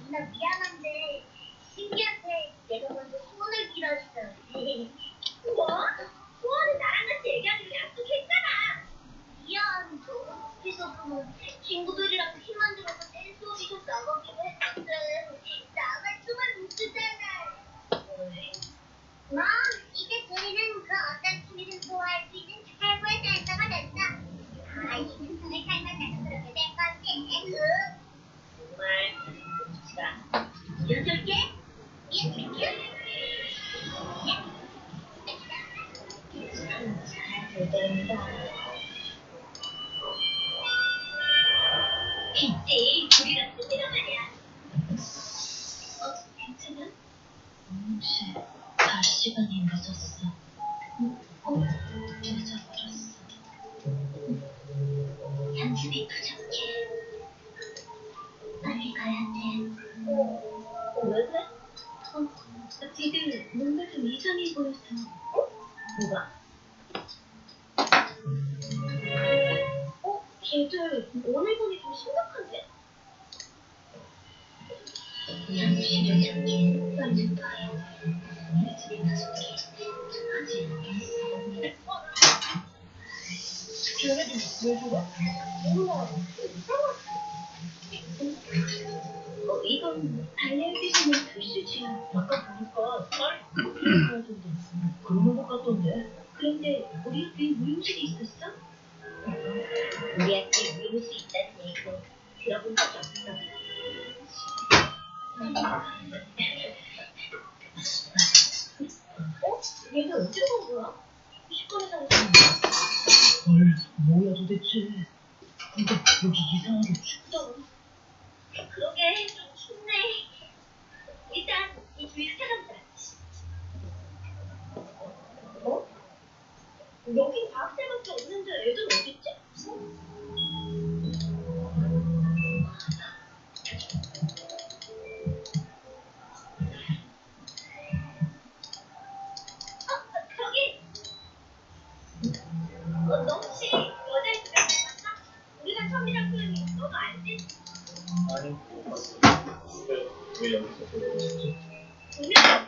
누나 미안한데 신기한 잘 된다. 있지, 우리랑 끝이란 말이야. 어, 괜찮아? 혹시 갈 시간이 늦었어. 어, 늦어버렸어. 양심이 부족해. 빨리 가야 돼. 어, 왜 그래? 어, 지금 뭔가 좀 이상해 보여서. 뭐가? 걔들 오늘 보니 좀 심각한데? 걔네들 왜 그래? 몰라. 어, 이건 달래주시는 글씨지야. 아까 보니까 딸 하던데 그러는 것 같던데 그런데 우리 학교에 무용실이 있었어? 우리 학교에 미용실 있다는 얘기는 들어본 적이 없어. 어? 얘네 언제 온 거야? 시권에서 온 거야? 헐 뭐야 도대체 근데 여기 이상하게 춥다 그러게 좀춥네. 일단 이 주위를 찾아보자. 어? 여긴 과학생밖에 없는데 애들 어딨지? 아니, 왜, 왜 여기서 그러고 있지? 분명히